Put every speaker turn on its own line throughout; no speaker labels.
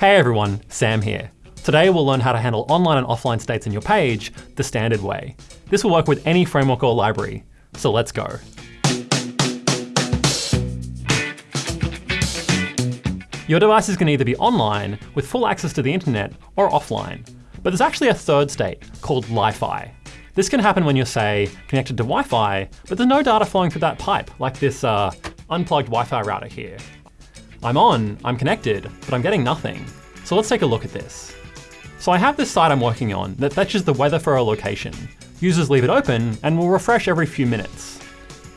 Hey everyone, Sam here. Today we'll learn how to handle online and offline states in your page the standard way. This will work with any framework or library, so let's go. Your devices can either be online, with full access to the internet, or offline. But there's actually a third state, called Lie-Fi. This can happen when you're, say, connected to Wi-Fi, but there's no data flowing through that pipe, like this uh, unplugged Wi-Fi router here. I'm on, I'm connected, but I'm getting nothing. So let's take a look at this. So I have this site I'm working on that fetches the weather for a location. Users leave it open and will refresh every few minutes.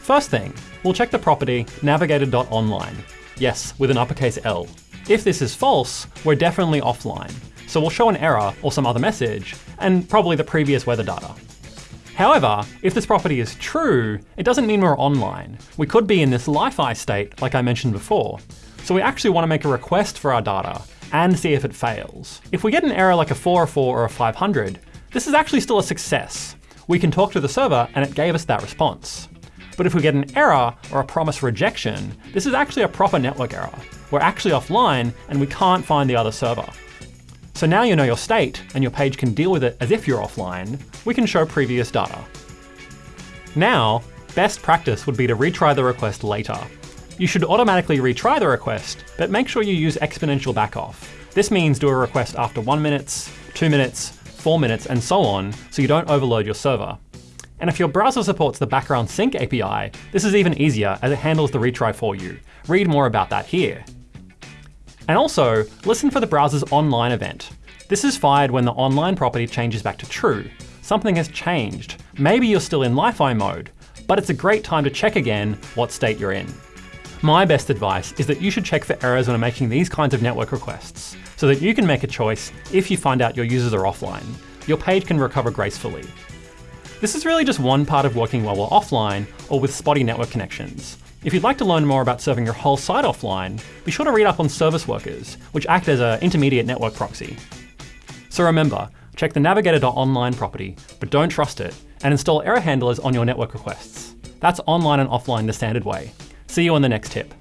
First thing, we'll check the property navigator.onLine. Yes, with an uppercase L. If this is false, we're definitely offline. So we'll show an error or some other message, and probably the previous weather data. However, if this property is true, it doesn't mean we're online. We could be in this Lie-Fi state, like I mentioned before. So we actually want to make a request for our data and see if it fails. If we get an error like a 404 or a 500, this is actually still a success. We can talk to the server and it gave us that response. But if we get an error or a promise rejection, this is actually a proper network error. We're actually offline and we can't find the other server. So now you know your state and your page can deal with it as if you're offline, we can show previous data. Now, best practice would be to retry the request later. You should automatically retry the request, but make sure you use exponential backoff. This means do a request after one minutes, two minutes, four minutes, and so on, so you don't overload your server. And if your browser supports the background sync API, this is even easier as it handles the retry for you. Read more about that here. And also, listen for the browser's online event. This is fired when the online property changes back to true. Something has changed. Maybe you're still in Lie-Fi mode, but it's a great time to check again what state you're in. My best advice is that you should check for errors when making these kinds of network requests, so that you can make a choice if you find out your users are offline. Your page can recover gracefully. This is really just one part of working while we're offline or with spotty network connections. If you'd like to learn more about serving your whole site offline, be sure to read up on service workers, which act as an intermediate network proxy. So remember, check the navigator.onLine property, but don't trust it, and install error handlers on your network requests. That's online and offline the standard way. See you on the next tip.